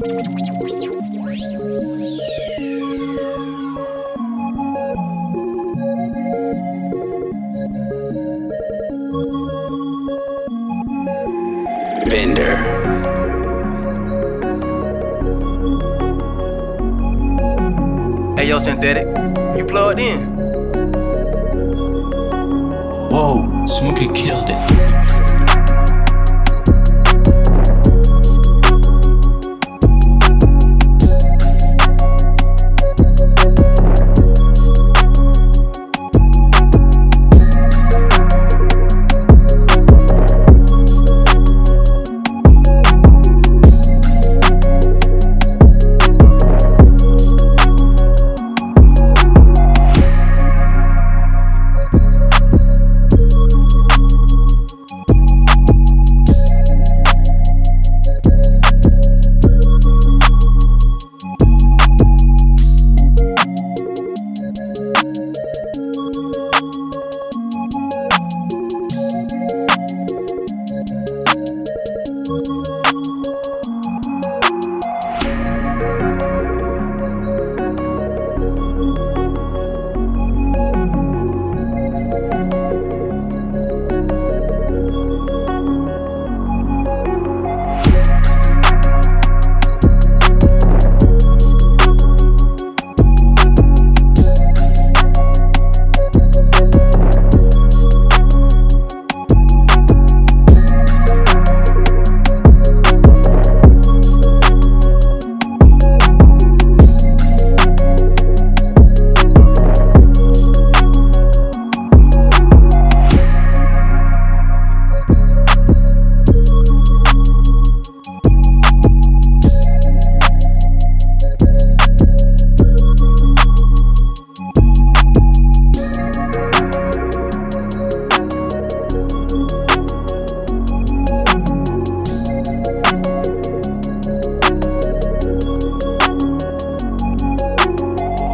Bender. Hey yo, synthetic, you plugged in? Whoa, Smokey killed it. oh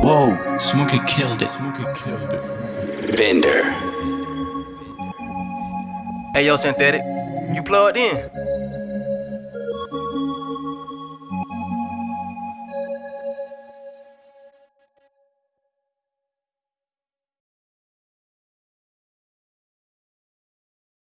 Whoa, Smokey killed it. Smokey killed it. Bender. Hey yo, synthetic, you plugged in?